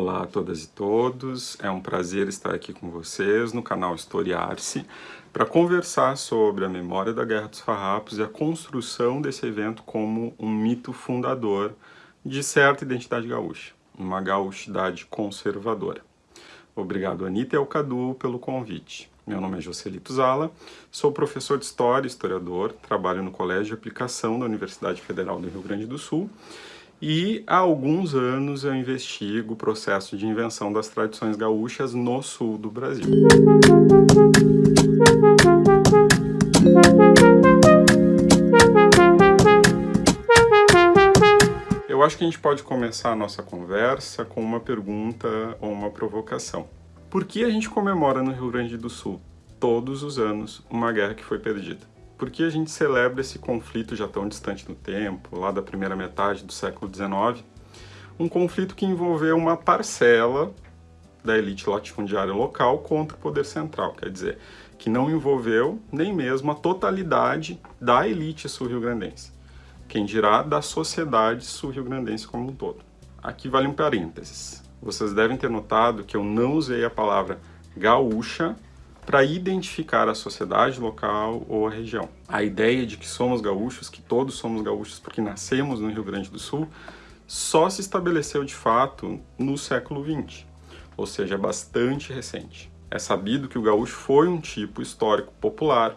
Olá a todas e todos, é um prazer estar aqui com vocês no canal Historiar-se para conversar sobre a memória da Guerra dos Farrapos e a construção desse evento como um mito fundador de certa identidade gaúcha, uma gaúchidade conservadora. Obrigado Anitta e ao Cadu pelo convite. Meu nome é Joselito Zala, sou professor de História e historiador, trabalho no Colégio de Aplicação da Universidade Federal do Rio Grande do Sul e há alguns anos eu investigo o processo de invenção das tradições gaúchas no sul do Brasil. Eu acho que a gente pode começar a nossa conversa com uma pergunta ou uma provocação. Por que a gente comemora no Rio Grande do Sul, todos os anos, uma guerra que foi perdida? Por que a gente celebra esse conflito já tão distante no tempo, lá da primeira metade do século XIX? Um conflito que envolveu uma parcela da elite latifundiária local contra o poder central, quer dizer, que não envolveu nem mesmo a totalidade da elite sul-rio-grandense, quem dirá da sociedade sul-rio-grandense como um todo. Aqui vale um parênteses. Vocês devem ter notado que eu não usei a palavra gaúcha para identificar a sociedade local ou a região. A ideia de que somos gaúchos, que todos somos gaúchos porque nascemos no Rio Grande do Sul, só se estabeleceu de fato no século XX, ou seja, é bastante recente. É sabido que o gaúcho foi um tipo histórico popular,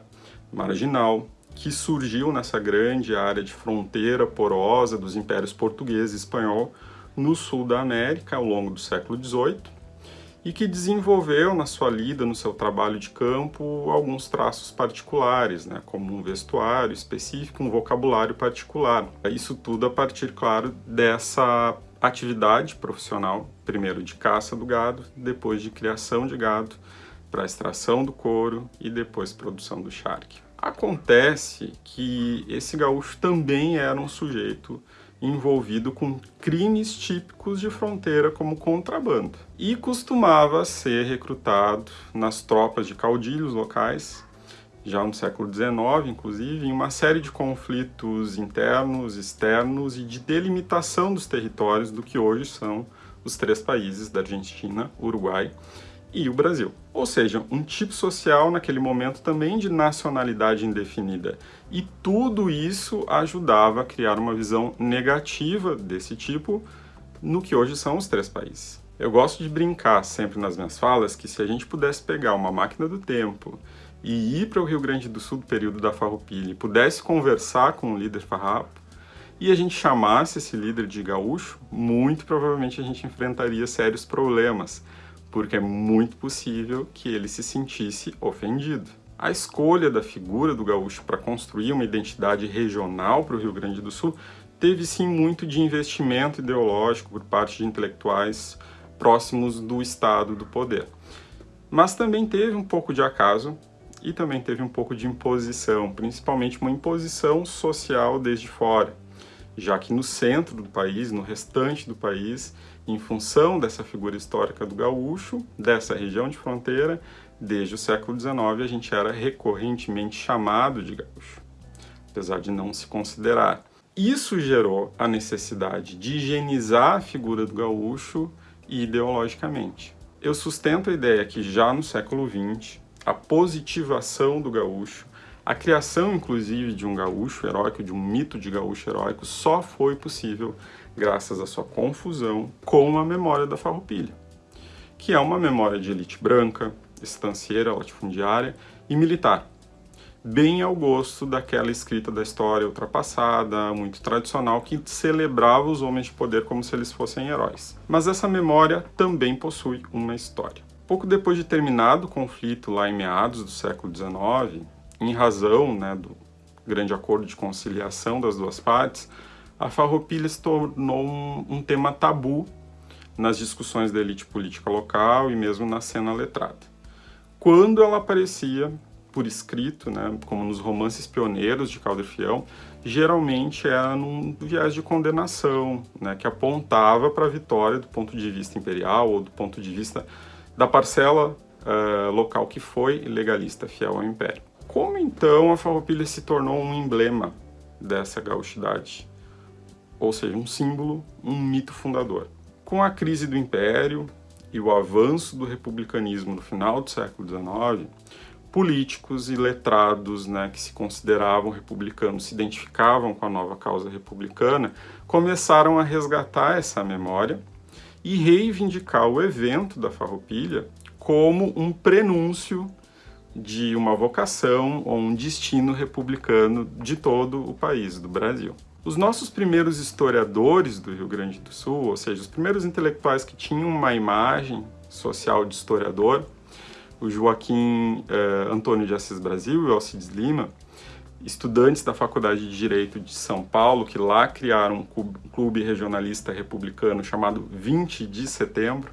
marginal, que surgiu nessa grande área de fronteira porosa dos impérios português e espanhol no sul da América ao longo do século XVIII, e que desenvolveu na sua lida, no seu trabalho de campo, alguns traços particulares, né, como um vestuário específico, um vocabulário particular. Isso tudo a partir, claro, dessa atividade profissional, primeiro de caça do gado, depois de criação de gado, para extração do couro e depois produção do charque. Acontece que esse gaúcho também era um sujeito envolvido com crimes típicos de fronteira como contrabando. E costumava ser recrutado nas tropas de caudilhos locais já no século XIX, inclusive, em uma série de conflitos internos, externos e de delimitação dos territórios do que hoje são os três países da Argentina, Uruguai e o Brasil. Ou seja, um tipo social naquele momento também de nacionalidade indefinida. E tudo isso ajudava a criar uma visão negativa desse tipo no que hoje são os três países. Eu gosto de brincar sempre nas minhas falas que se a gente pudesse pegar uma máquina do tempo e ir para o Rio Grande do Sul do período da Farroupilha e pudesse conversar com o líder farrapo, e a gente chamasse esse líder de gaúcho, muito provavelmente a gente enfrentaria sérios problemas, porque é muito possível que ele se sentisse ofendido. A escolha da figura do gaúcho para construir uma identidade regional para o Rio Grande do Sul teve sim muito de investimento ideológico por parte de intelectuais próximos do Estado do poder. Mas também teve um pouco de acaso e também teve um pouco de imposição, principalmente uma imposição social desde fora, já que no centro do país, no restante do país, em função dessa figura histórica do gaúcho, dessa região de fronteira, desde o século XIX a gente era recorrentemente chamado de gaúcho, apesar de não se considerar. Isso gerou a necessidade de higienizar a figura do gaúcho ideologicamente. Eu sustento a ideia que já no século XX, a positivação do gaúcho, a criação inclusive de um gaúcho heróico, de um mito de gaúcho heróico, só foi possível graças à sua confusão com a memória da farroupilha, que é uma memória de elite branca, estancieira, latifundiária e militar, bem ao gosto daquela escrita da história ultrapassada, muito tradicional, que celebrava os homens de poder como se eles fossem heróis. Mas essa memória também possui uma história. Pouco depois de terminado o conflito lá em meados do século XIX, em razão né, do grande acordo de conciliação das duas partes, a farroupilha se tornou um, um tema tabu nas discussões da elite política local e mesmo na cena letrada. Quando ela aparecia por escrito, né, como nos romances pioneiros de Calder Fiel, geralmente era num viés de condenação, né, que apontava para a vitória do ponto de vista imperial ou do ponto de vista da parcela uh, local que foi legalista fiel ao império. Como então a farroupilha se tornou um emblema dessa gauchidade? ou seja, um símbolo, um mito fundador. Com a crise do Império e o avanço do republicanismo no final do século XIX, políticos e letrados né, que se consideravam republicanos, se identificavam com a nova causa republicana, começaram a resgatar essa memória e reivindicar o evento da Farroupilha como um prenúncio de uma vocação ou um destino republicano de todo o país, do Brasil. Os nossos primeiros historiadores do Rio Grande do Sul, ou seja, os primeiros intelectuais que tinham uma imagem social de historiador, o Joaquim eh, Antônio de Assis Brasil e o Alcides Lima, estudantes da Faculdade de Direito de São Paulo, que lá criaram um clube regionalista republicano chamado 20 de Setembro,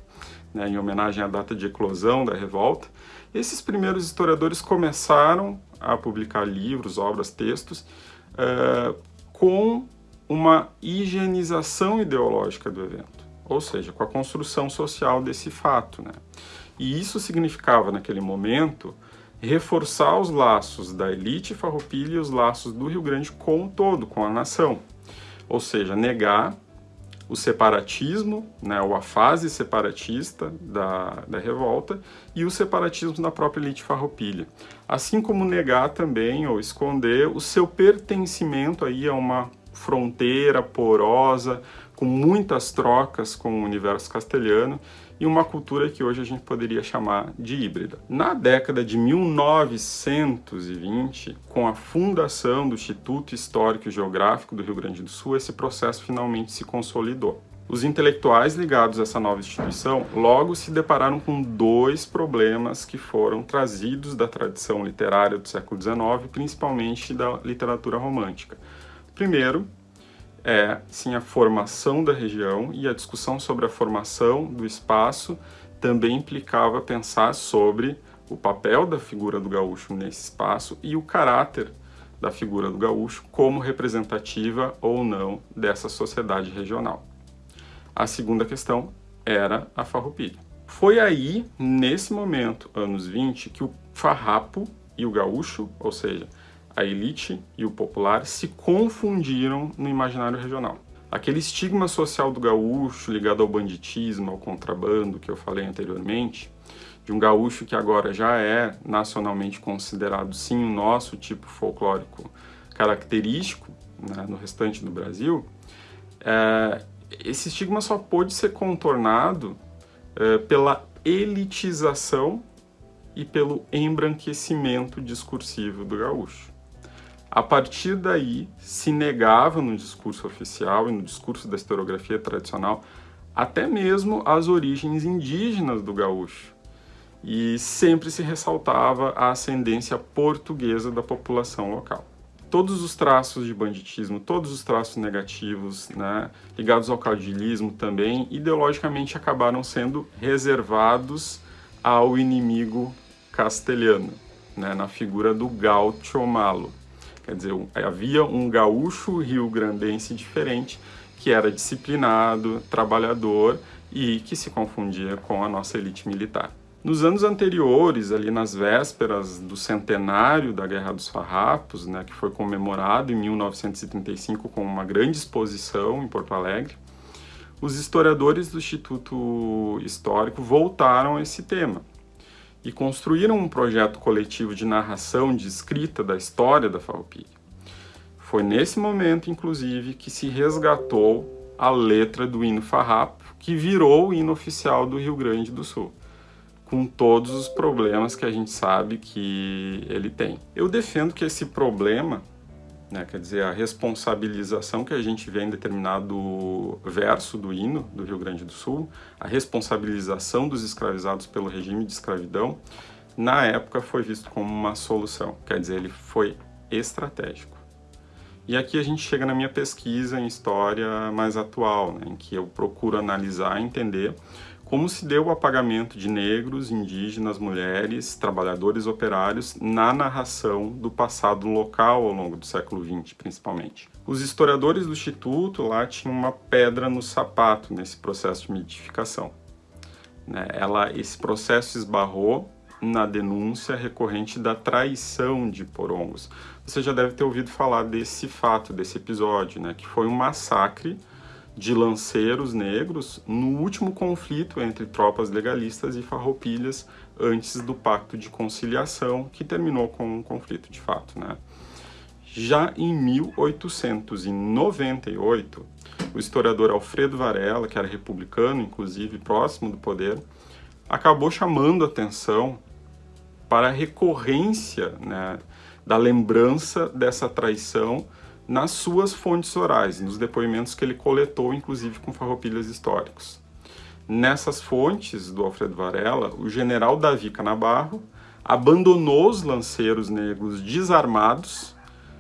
né, em homenagem à data de eclosão da revolta. Esses primeiros historiadores começaram a publicar livros, obras, textos, uh, com uma higienização ideológica do evento, ou seja, com a construção social desse fato. Né? E isso significava, naquele momento, reforçar os laços da elite farroupilha e os laços do Rio Grande com o todo, com a nação. Ou seja, negar o separatismo, né, ou a fase separatista da, da revolta, e o separatismo da própria elite farroupilha. Assim como negar também, ou esconder, o seu pertencimento aí a uma fronteira porosa, com muitas trocas com o universo castelhano, e uma cultura que hoje a gente poderia chamar de híbrida. Na década de 1920, com a fundação do Instituto Histórico e Geográfico do Rio Grande do Sul, esse processo finalmente se consolidou. Os intelectuais ligados a essa nova instituição logo se depararam com dois problemas que foram trazidos da tradição literária do século XIX, principalmente da literatura romântica. Primeiro, é sim a formação da região e a discussão sobre a formação do espaço também implicava pensar sobre o papel da figura do gaúcho nesse espaço e o caráter da figura do gaúcho como representativa ou não dessa sociedade regional. A segunda questão era a farroupilha. Foi aí, nesse momento, anos 20, que o farrapo e o gaúcho, ou seja, a elite e o popular se confundiram no imaginário regional. Aquele estigma social do gaúcho ligado ao banditismo, ao contrabando que eu falei anteriormente, de um gaúcho que agora já é nacionalmente considerado sim o nosso tipo folclórico característico né, no restante do Brasil, é, esse estigma só pôde ser contornado é, pela elitização e pelo embranquecimento discursivo do gaúcho. A partir daí, se negava no discurso oficial e no discurso da historiografia tradicional até mesmo as origens indígenas do gaúcho. E sempre se ressaltava a ascendência portuguesa da população local. Todos os traços de banditismo, todos os traços negativos, né, ligados ao caudilismo também, ideologicamente acabaram sendo reservados ao inimigo castelhano, né, na figura do gaucho malo. Quer dizer, havia um gaúcho rio-grandense diferente, que era disciplinado, trabalhador e que se confundia com a nossa elite militar. Nos anos anteriores, ali nas vésperas do centenário da Guerra dos Farrapos, né, que foi comemorado em 1935 com uma grande exposição em Porto Alegre, os historiadores do Instituto Histórico voltaram a esse tema e construíram um projeto coletivo de narração, de escrita da história da Farroupilha. Foi nesse momento, inclusive, que se resgatou a letra do hino farrapo, que virou o hino oficial do Rio Grande do Sul, com todos os problemas que a gente sabe que ele tem. Eu defendo que esse problema né? Quer dizer, a responsabilização que a gente vê em determinado verso do hino do Rio Grande do Sul, a responsabilização dos escravizados pelo regime de escravidão, na época foi visto como uma solução, quer dizer, ele foi estratégico. E aqui a gente chega na minha pesquisa em história mais atual, né, em que eu procuro analisar e entender como se deu o apagamento de negros, indígenas, mulheres, trabalhadores operários na narração do passado local ao longo do século XX, principalmente. Os historiadores do Instituto lá tinham uma pedra no sapato nesse processo de mitificação. Né? Ela, esse processo esbarrou na denúncia recorrente da traição de porongos. Você já deve ter ouvido falar desse fato, desse episódio, né? que foi um massacre de lanceiros negros no último conflito entre tropas legalistas e farroupilhas antes do pacto de conciliação, que terminou com um conflito de fato. Né? Já em 1898, o historiador Alfredo Varela, que era republicano, inclusive próximo do poder, acabou chamando atenção para a recorrência né, da lembrança dessa traição nas suas fontes orais, nos depoimentos que ele coletou, inclusive com farroupilhas históricos. Nessas fontes do Alfredo Varela, o general Davi Canabarro abandonou os lanceiros negros desarmados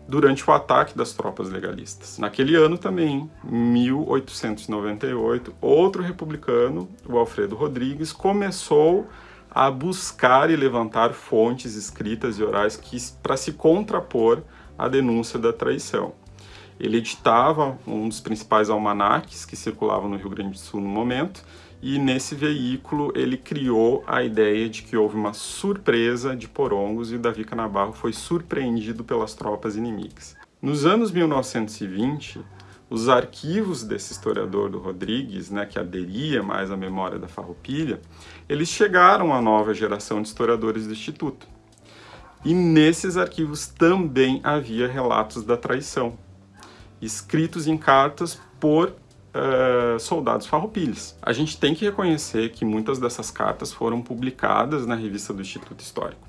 durante o ataque das tropas legalistas. Naquele ano também, 1898, outro republicano, o Alfredo Rodrigues, começou a buscar e levantar fontes escritas e orais para se contrapor a denúncia da traição. Ele editava um dos principais almanaques que circulavam no Rio Grande do Sul no momento, e nesse veículo ele criou a ideia de que houve uma surpresa de porongos e o Davi Canabarro foi surpreendido pelas tropas inimigas. Nos anos 1920, os arquivos desse historiador do Rodrigues, né, que aderia mais à memória da farroupilha, eles chegaram à nova geração de historiadores do Instituto. E nesses arquivos também havia relatos da traição, escritos em cartas por uh, soldados farroupilhas. A gente tem que reconhecer que muitas dessas cartas foram publicadas na revista do Instituto Histórico.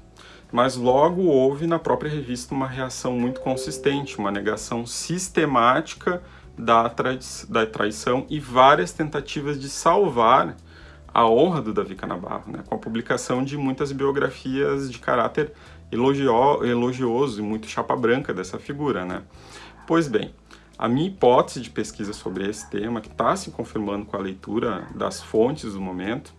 Mas logo houve na própria revista uma reação muito consistente, uma negação sistemática da, trai da traição e várias tentativas de salvar a honra do Davi Canabarro, né, com a publicação de muitas biografias de caráter elogio elogioso e muito chapa branca dessa figura. Né? Pois bem, a minha hipótese de pesquisa sobre esse tema, que está se confirmando com a leitura das fontes do momento,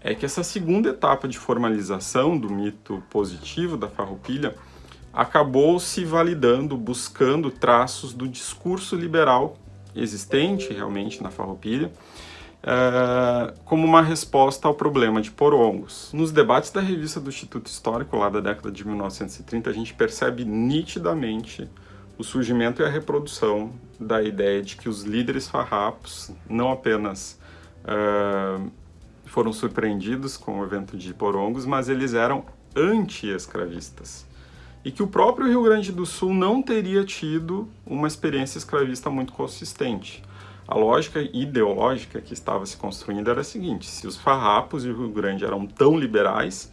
é que essa segunda etapa de formalização do mito positivo da farroupilha acabou se validando, buscando traços do discurso liberal existente realmente na farroupilha, Uh, como uma resposta ao problema de porongos. Nos debates da revista do Instituto Histórico, lá da década de 1930, a gente percebe nitidamente o surgimento e a reprodução da ideia de que os líderes farrapos não apenas uh, foram surpreendidos com o evento de porongos, mas eles eram anti-escravistas. E que o próprio Rio Grande do Sul não teria tido uma experiência escravista muito consistente. A lógica ideológica que estava se construindo era a seguinte, se os farrapos e o Rio Grande eram tão liberais,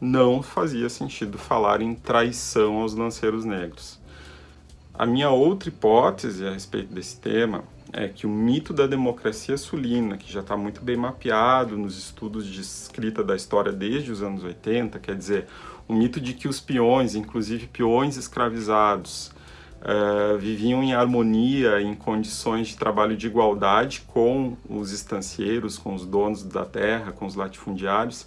não fazia sentido falar em traição aos lanceiros negros. A minha outra hipótese a respeito desse tema é que o mito da democracia sulina, que já está muito bem mapeado nos estudos de escrita da história desde os anos 80, quer dizer, o mito de que os peões, inclusive peões escravizados, uh, viviam em harmonia, em condições de trabalho de igualdade com os estancieiros, com os donos da terra, com os latifundiários.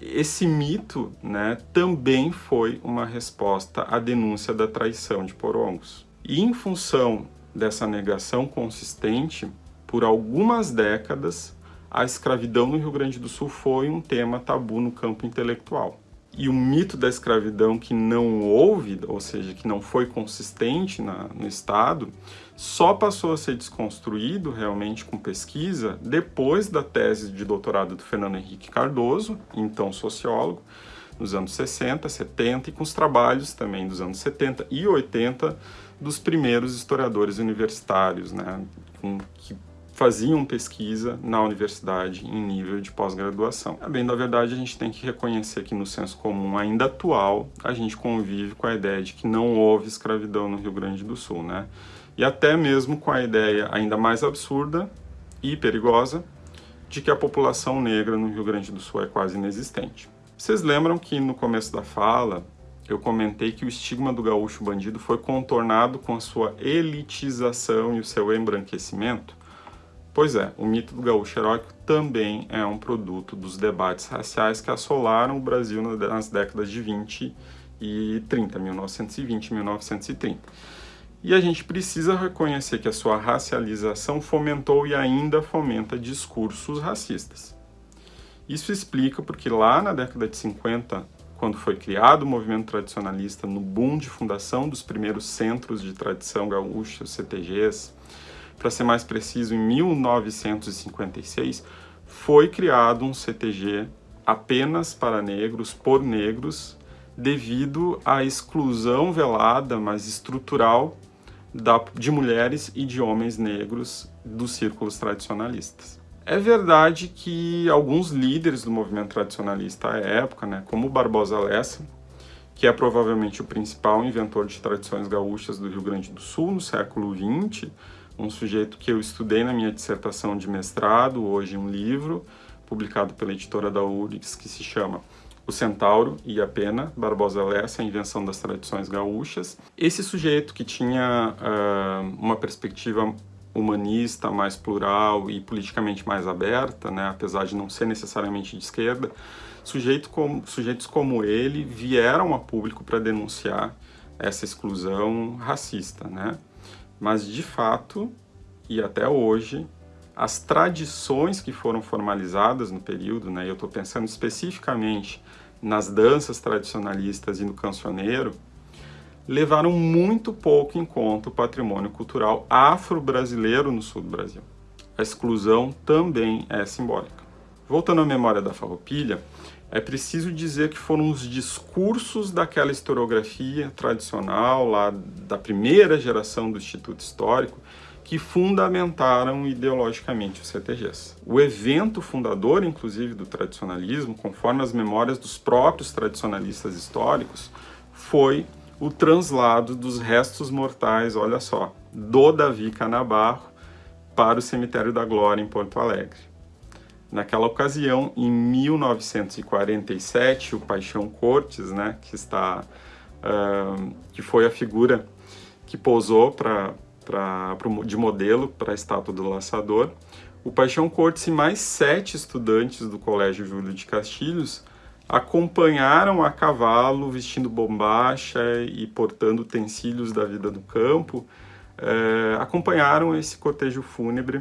Esse mito né, também foi uma resposta à denúncia da traição de Porongos. E em função dessa negação consistente, por algumas décadas, a escravidão no Rio Grande do Sul foi um tema tabu no campo intelectual e o mito da escravidão que não houve, ou seja, que não foi consistente na, no Estado, só passou a ser desconstruído realmente com pesquisa depois da tese de doutorado do Fernando Henrique Cardoso, então sociólogo, nos anos 60, 70 e com os trabalhos também dos anos 70 e 80 dos primeiros historiadores universitários, né, que faziam pesquisa na universidade em nível de pós-graduação. Bem da verdade, a gente tem que reconhecer que no senso comum ainda atual, a gente convive com a ideia de que não houve escravidão no Rio Grande do Sul, né? E até mesmo com a ideia ainda mais absurda e perigosa de que a população negra no Rio Grande do Sul é quase inexistente. Vocês lembram que no começo da fala eu comentei que o estigma do gaúcho bandido foi contornado com a sua elitização e o seu embranquecimento? Pois é, o mito do gaúcho heróico também é um produto dos debates raciais que assolaram o Brasil nas décadas de 20 e 30, 1920 e 1930. E a gente precisa reconhecer que a sua racialização fomentou e ainda fomenta discursos racistas. Isso explica porque lá na década de 50, quando foi criado o movimento tradicionalista no boom de fundação dos primeiros centros de tradição gaúcha, CTGs, para ser mais preciso, em 1956, foi criado um CTG apenas para negros, por negros, devido à exclusão velada, mas estrutural, da, de mulheres e de homens negros dos círculos tradicionalistas. É verdade que alguns líderes do movimento tradicionalista à época, né, como Barbosa Lessa, que é provavelmente o principal inventor de tradições gaúchas do Rio Grande do Sul no século XX, um sujeito que eu estudei na minha dissertação de mestrado, hoje um livro, publicado pela editora da URGS, que se chama O Centauro e a Pena, Barbosa Lessa, a invenção das tradições gaúchas. Esse sujeito que tinha uh, uma perspectiva humanista, mais plural e politicamente mais aberta, né, apesar de não ser necessariamente de esquerda, sujeito como, sujeitos como ele vieram a público para denunciar essa exclusão racista, né? Mas, de fato, e até hoje, as tradições que foram formalizadas no período, né, eu estou pensando especificamente nas danças tradicionalistas e no cancioneiro, levaram muito pouco em conta o patrimônio cultural afro-brasileiro no sul do Brasil. A exclusão também é simbólica. Voltando à memória da farroupilha, é preciso dizer que foram os discursos daquela historiografia tradicional, lá da primeira geração do Instituto Histórico, que fundamentaram ideologicamente os CTGs. O evento fundador, inclusive, do tradicionalismo, conforme as memórias dos próprios tradicionalistas históricos, foi o translado dos restos mortais, olha só, do Davi Canabarro para o Cemitério da Glória em Porto Alegre. Naquela ocasião, em 1947, o Paixão Cortes, né, que está, uh, que foi a figura que posou para de modelo para a estátua do laçador, o Paixão Cortes e mais sete estudantes do Colégio Júlio de Castilhos acompanharam a cavalo vestindo bombacha e portando utensílios da vida do campo, é, acompanharam esse cortejo fúnebre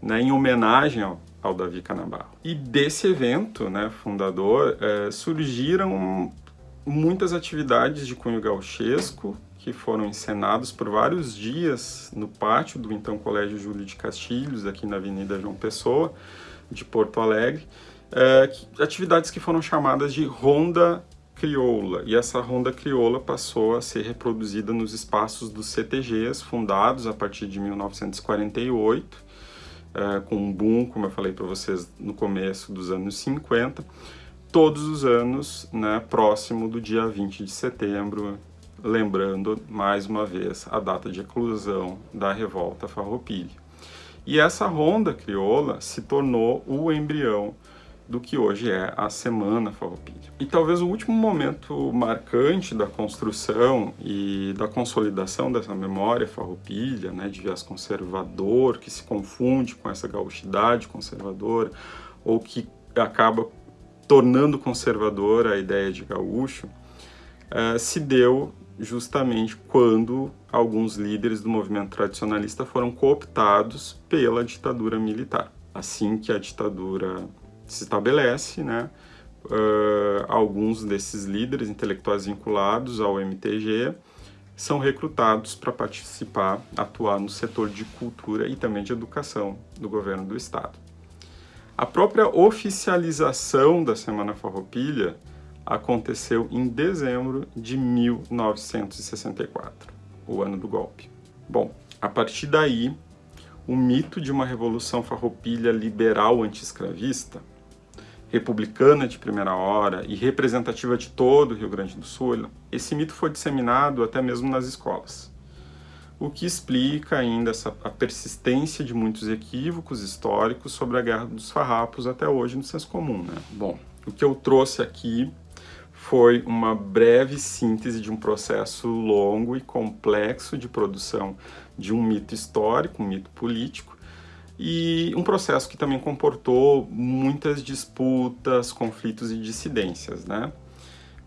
né, em homenagem ao, ao Davi Canabarro. E desse evento né, fundador é, surgiram muitas atividades de cunho gauchesco que foram encenados por vários dias no pátio do então Colégio Júlio de Castilhos, aqui na Avenida João Pessoa, de Porto Alegre, é, atividades que foram chamadas de ronda crioula, e essa ronda crioula passou a ser reproduzida nos espaços dos CTGs, fundados a partir de 1948, é, com um boom, como eu falei para vocês, no começo dos anos 50, todos os anos, né, próximo do dia 20 de setembro, lembrando, mais uma vez, a data de eclosão da revolta farroupilha. E essa ronda crioula se tornou o embrião do que hoje é a Semana Farroupilha. E talvez o último momento marcante da construção e da consolidação dessa memória farroupilha, né, de viés conservador, que se confunde com essa gauchidade conservadora, ou que acaba tornando conservadora a ideia de gaúcho, uh, se deu justamente quando alguns líderes do movimento tradicionalista foram cooptados pela ditadura militar. Assim que a ditadura se estabelece, né, uh, alguns desses líderes intelectuais vinculados ao MTG são recrutados para participar, atuar no setor de cultura e também de educação do governo do estado. A própria oficialização da Semana Farroupilha aconteceu em dezembro de 1964, o ano do golpe. Bom, a partir daí, o mito de uma revolução farroupilha liberal anti-escravista republicana de primeira hora e representativa de todo o Rio Grande do Sul, esse mito foi disseminado até mesmo nas escolas. O que explica ainda essa, a persistência de muitos equívocos históricos sobre a Guerra dos Farrapos até hoje no senso comum. Né? Bom, o que eu trouxe aqui foi uma breve síntese de um processo longo e complexo de produção de um mito histórico, um mito político, e um processo que também comportou muitas disputas, conflitos e dissidências, né?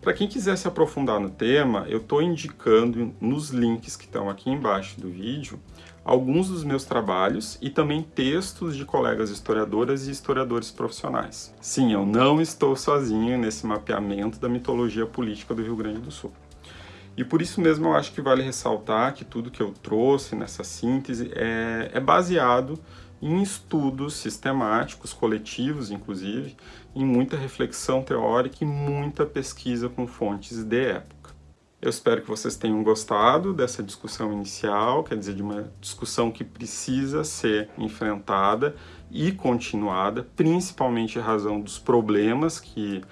Para quem quiser se aprofundar no tema, eu estou indicando nos links que estão aqui embaixo do vídeo alguns dos meus trabalhos e também textos de colegas historiadoras e historiadores profissionais. Sim, eu não estou sozinho nesse mapeamento da mitologia política do Rio Grande do Sul. E por isso mesmo eu acho que vale ressaltar que tudo que eu trouxe nessa síntese é, é baseado em estudos sistemáticos, coletivos inclusive, em muita reflexão teórica e muita pesquisa com fontes de época. Eu espero que vocês tenham gostado dessa discussão inicial, quer dizer, de uma discussão que precisa ser enfrentada e continuada, principalmente em razão dos problemas que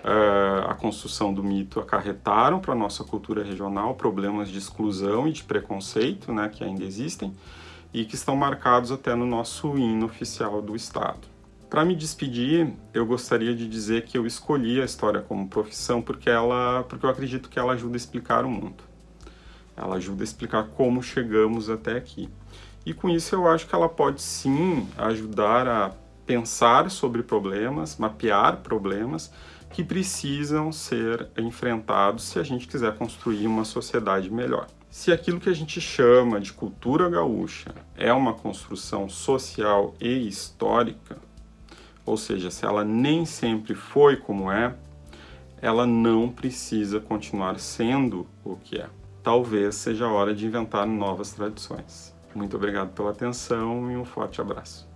uh, a construção do mito acarretaram para a nossa cultura regional, problemas de exclusão e de preconceito, né, que ainda existem, e que estão marcados até no nosso hino oficial do Estado. Para me despedir, eu gostaria de dizer que eu escolhi a história como profissão porque, ela, porque eu acredito que ela ajuda a explicar o mundo. Ela ajuda a explicar como chegamos até aqui. E com isso eu acho que ela pode sim ajudar a pensar sobre problemas, mapear problemas que precisam ser enfrentados se a gente quiser construir uma sociedade melhor. Se aquilo que a gente chama de cultura gaúcha é uma construção social e histórica, ou seja, se ela nem sempre foi como é, ela não precisa continuar sendo o que é. Talvez seja a hora de inventar novas tradições. Muito obrigado pela atenção e um forte abraço.